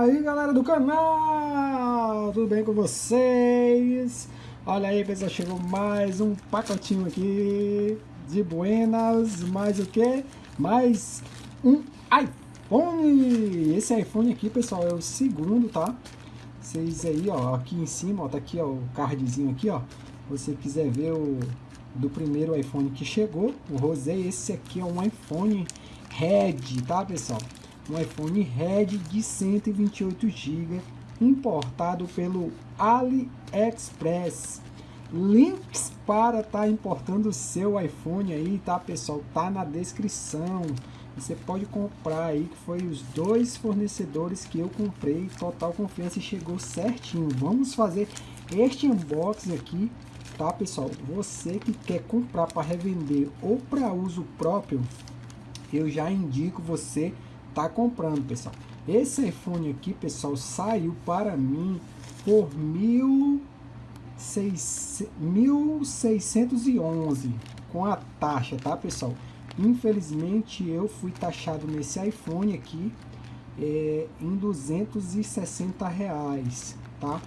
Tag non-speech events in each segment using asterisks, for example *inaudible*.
aí galera do canal, tudo bem com vocês? Olha aí pessoal, chegou mais um pacotinho aqui de buenas, mais o que? Mais um iPhone! Esse iPhone aqui pessoal é o segundo, tá? Vocês aí ó, aqui em cima, ó, tá aqui ó, o cardzinho aqui ó você quiser ver o do primeiro iPhone que chegou, o Rosé, esse aqui é um iPhone Red, tá pessoal? Um iPhone Red de 128 GB, importado pelo AliExpress. Links para estar tá importando o seu iPhone aí, tá pessoal? Tá na descrição. Você pode comprar aí, que foi os dois fornecedores que eu comprei, total confiança e chegou certinho. Vamos fazer este unboxing aqui tá pessoal? Você que quer comprar para revender ou para uso próprio, eu já indico você tá comprando, pessoal. Esse iPhone aqui, pessoal, saiu para mim por 1.611 com a taxa, tá, pessoal? Infelizmente, eu fui taxado nesse iPhone aqui é, em 260 reais, tá?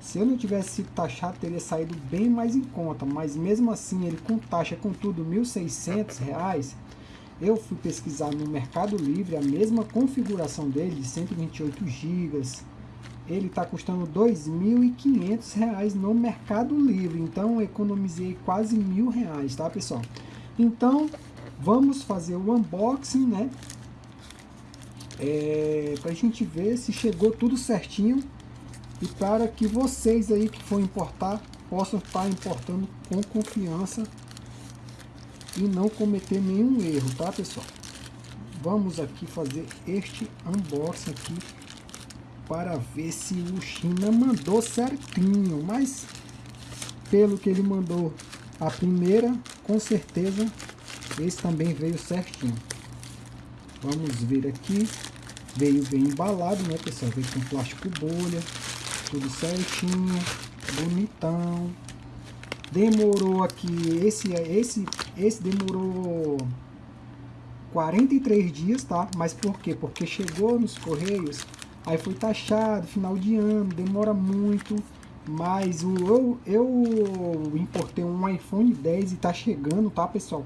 Se eu não tivesse sido taxado, teria saído bem mais em conta, mas mesmo assim, ele com taxa, com tudo, R$ 1.600, eu fui pesquisar no Mercado Livre, a mesma configuração dele, de 128 GB, ele está custando R$ 2.500 no Mercado Livre, então economizei quase mil reais, tá pessoal? Então, vamos fazer o unboxing, né? É, para a gente ver se chegou tudo certinho e para que vocês aí que for importar possam estar importando com confiança e não cometer nenhum erro, tá pessoal? Vamos aqui fazer este unboxing aqui para ver se o China mandou certinho, mas pelo que ele mandou a primeira, com certeza esse também veio certinho. Vamos ver aqui, veio bem embalado, né pessoal? Veio com plástico bolha, tudo certinho, bonitão. Demorou aqui, esse, esse, esse demorou 43 dias, tá? Mas por quê? Porque chegou nos Correios, aí foi taxado, final de ano, demora muito. Mas o, eu, eu importei um iPhone 10 e tá chegando, tá pessoal?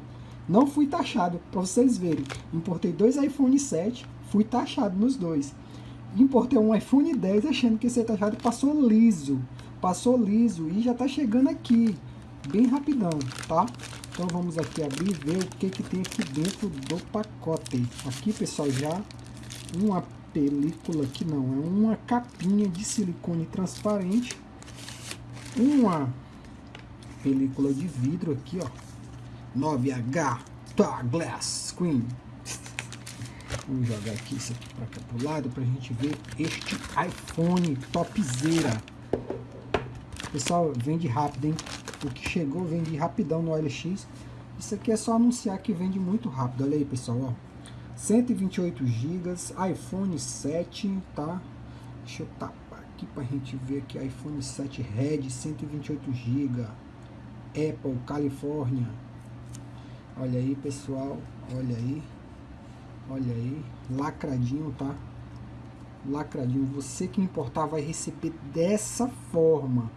Não fui taxado, para vocês verem. Importei dois iPhone 7, fui taxado nos dois importei um iPhone 10 achando que esse taxado passou liso. Passou liso e já está chegando aqui. Bem rapidão, tá? Então vamos aqui abrir e ver o que, que tem aqui dentro do pacote. Aqui, pessoal, já uma película aqui não, é uma capinha de silicone transparente. Uma película de vidro aqui, ó. 9H tá, Glass Screen Vamos jogar aqui isso aqui para cá pro lado para a gente ver este iPhone topzera. Pessoal, vende rápido, hein? O que chegou vende rapidão no OLX. Isso aqui é só anunciar que vende muito rápido. Olha aí, pessoal, ó. 128 GB, iPhone 7, tá? Deixa eu tapar aqui para a gente ver aqui. iPhone 7 Red, 128 GB. Apple, Califórnia. Olha aí, pessoal. Olha aí. Olha aí, lacradinho, tá? Lacradinho. Você que importar vai receber dessa forma.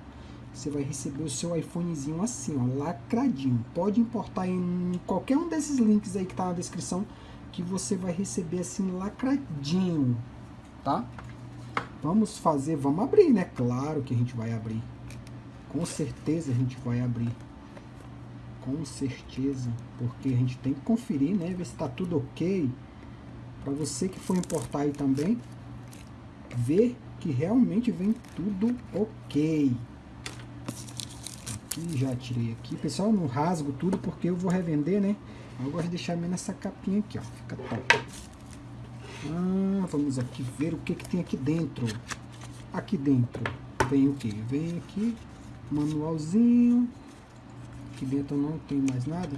Você vai receber o seu iPhonezinho assim, ó, lacradinho. Pode importar em qualquer um desses links aí que tá na descrição, que você vai receber assim, lacradinho, tá? Vamos fazer, vamos abrir, né? Claro que a gente vai abrir. Com certeza a gente vai abrir. Com certeza. Porque a gente tem que conferir, né? Ver se tá tudo ok. Para você que for importar aí também, ver que realmente vem tudo ok. Aqui já tirei aqui. Pessoal, não rasgo tudo porque eu vou revender, né? Eu gosto de deixar meio nessa capinha aqui, ó. Fica top. Ah, vamos aqui ver o que, que tem aqui dentro. Aqui dentro vem o que? Vem aqui, manualzinho. Aqui dentro não tem mais nada.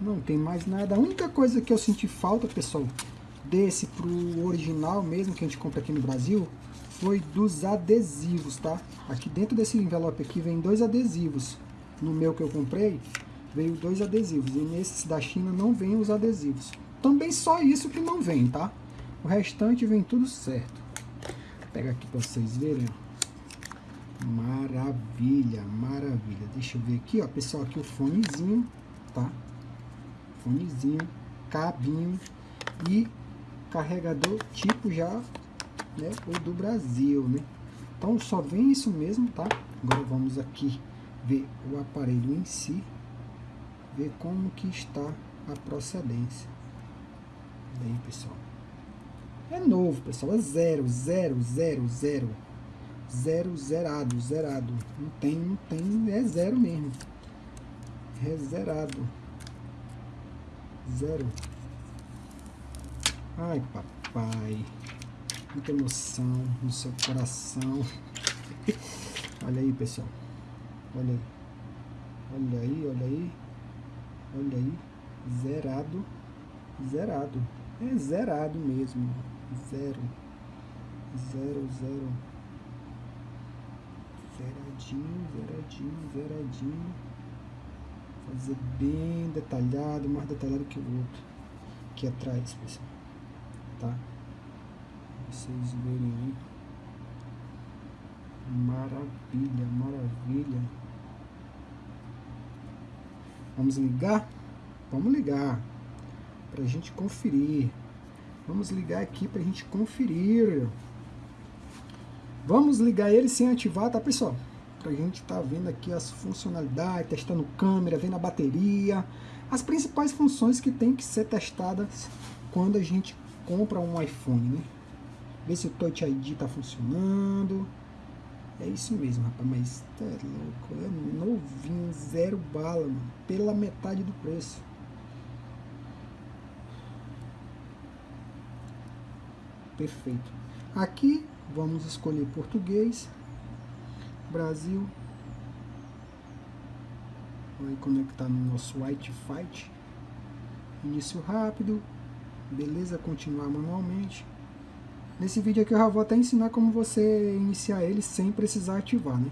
Não tem mais nada. A única coisa que eu senti falta, pessoal, desse pro original mesmo que a gente compra aqui no Brasil foi dos adesivos, tá? Aqui dentro desse envelope aqui vem dois adesivos. No meu que eu comprei, veio dois adesivos. E nesse da China não vem os adesivos. Também só isso que não vem, tá? O restante vem tudo certo. pegar aqui para vocês verem, Maravilha, maravilha. Deixa eu ver aqui, ó, pessoal, aqui o fonezinho, tá? Fonezinho, cabinho e carregador tipo já, né, o do Brasil, né? Então só vem isso mesmo, tá? Agora vamos aqui ver o aparelho em si, ver como que está a procedência. Aí, pessoal. É novo, pessoal, é zero, zero, zero, zero. Zero, zerado, zerado. Não tem, não tem, é zero mesmo. É zerado. Zero. Ai, papai. Muita emoção no seu coração. olha aí, pessoal. Olha aí. Olha aí, olha aí. Olha aí. Zerado. Zerado. É zerado mesmo. Zero. Zero, zero. Zeradinho, zeradinho, zeradinho. Fazer bem detalhado, mais detalhado que o outro. Aqui atrás, pessoal. Tá? Vocês verem aí. Maravilha, maravilha. Vamos ligar? Vamos ligar. Pra gente conferir. Vamos ligar aqui pra gente conferir. Vamos ligar ele sem ativar, tá pessoal? Pra gente tá vendo aqui as funcionalidades, testando câmera, vendo a bateria, as principais funções que tem que ser testadas quando a gente compra um iPhone, né? Ver se o Touch ID tá funcionando. É isso mesmo, rapaz, mas tá louco, é novinho, zero bala, mano, pela metade do preço. Perfeito. Aqui Vamos escolher português, Brasil. Vai conectar no nosso Wi-Fi. Início rápido. Beleza, continuar manualmente. Nesse vídeo aqui eu já vou até ensinar como você iniciar ele sem precisar ativar, né?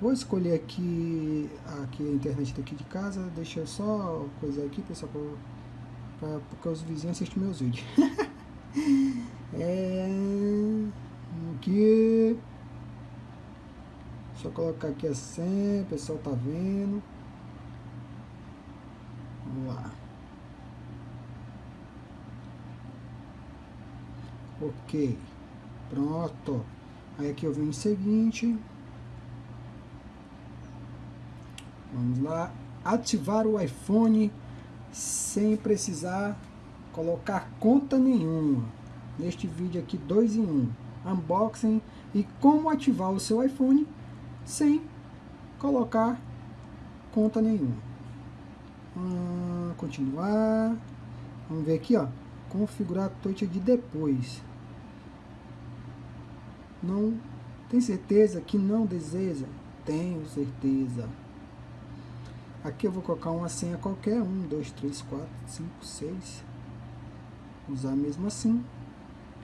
Vou escolher aqui, aqui a internet daqui de casa, deixa eu só coisa aqui, pessoal, para porque os vizinhos assistem meus vídeos. *laughs* é aqui. Eu colocar aqui assim, o pessoal tá vendo. Vamos lá. Ok. Pronto. Aí aqui eu venho seguinte. Vamos lá. Ativar o iPhone sem precisar colocar conta nenhuma. Neste vídeo aqui, dois em um unboxing e como ativar o seu iPhone sem colocar conta nenhuma. Hum, continuar. Vamos ver aqui, ó. Configurar Touch ID depois. Não tem certeza que não deseja? Tenho certeza. Aqui eu vou colocar uma senha qualquer. 1, 2, 3, 4, 5, 6. Usar mesmo assim.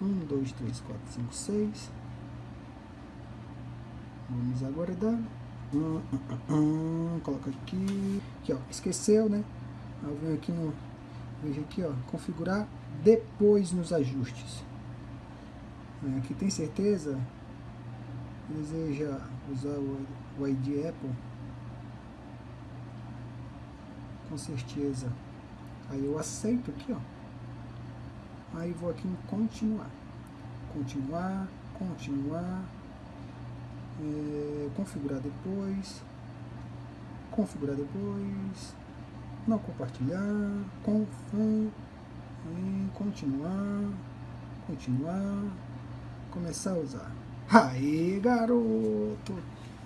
1, 2, 3, 4, 5, 6. Vamos aguardar. Hum, *coughs* hum, hum, coloca aqui. Aqui, ó. Esqueceu, né? Eu venho aqui no. Veja aqui, ó. Configurar depois nos ajustes. Aqui tem certeza? Deseja usar o, ID Apple? Com certeza. Aí eu aceito aqui, ó. Aí vou aqui em continuar. Continuar, continuar. É, configurar depois. Configurar depois. Não compartilhar. Confirm. Continuar. Continuar. Começar a usar. Aí, garoto!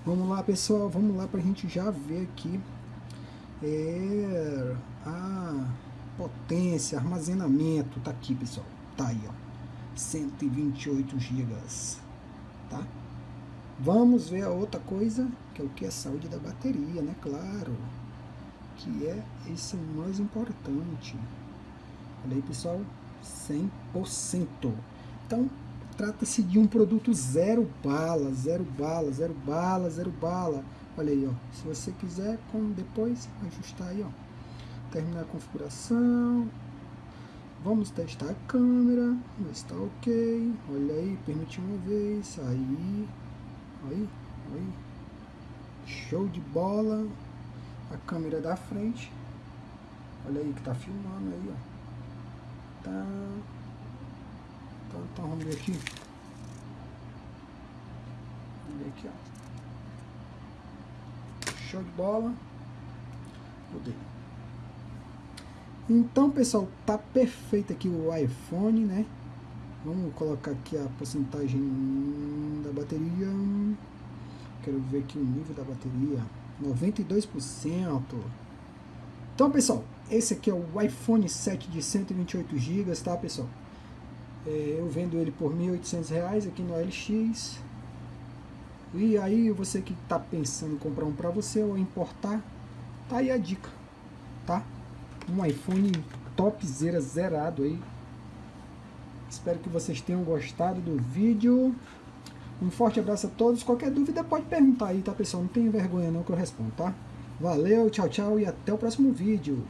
Vamos lá, pessoal. Vamos lá pra gente já ver aqui. É. Ah potência, armazenamento, tá aqui pessoal, tá aí ó, 128 GB, tá? Vamos ver a outra coisa, que é o que? A saúde da bateria, né? Claro, que é esse mais importante. Olha aí pessoal, 100%. Então, trata-se de um produto zero bala, zero bala, zero bala, zero bala. Olha aí, ó. Se você quiser, como depois ajustar aí, ó terminar a configuração. Vamos testar a câmera, está ok. Olha aí, permitir uma vez. Aí, aí, aí. Show de bola. A câmera da frente. Olha aí que tá filmando aí, ó. Tá. Então, então vamos ver aqui. Vamos ver aqui, ó. Show de bola. Mudei. Então, pessoal, tá perfeito aqui o iPhone, né? Vamos colocar aqui a porcentagem da bateria. Quero ver aqui o nível da bateria. 92%. Então, pessoal, esse aqui é o iPhone 7 de 128 GB, tá, pessoal? É, eu vendo ele por R$ 1.800 aqui no LX. E aí, você que está pensando em comprar um para você ou importar, tá aí a dica, tá? Um iPhone topzera zerado aí. Espero que vocês tenham gostado do vídeo. Um forte abraço a todos. Qualquer dúvida pode perguntar aí, tá, pessoal? Não tenha vergonha não que eu respondo, tá? Valeu, tchau, tchau e até o próximo vídeo.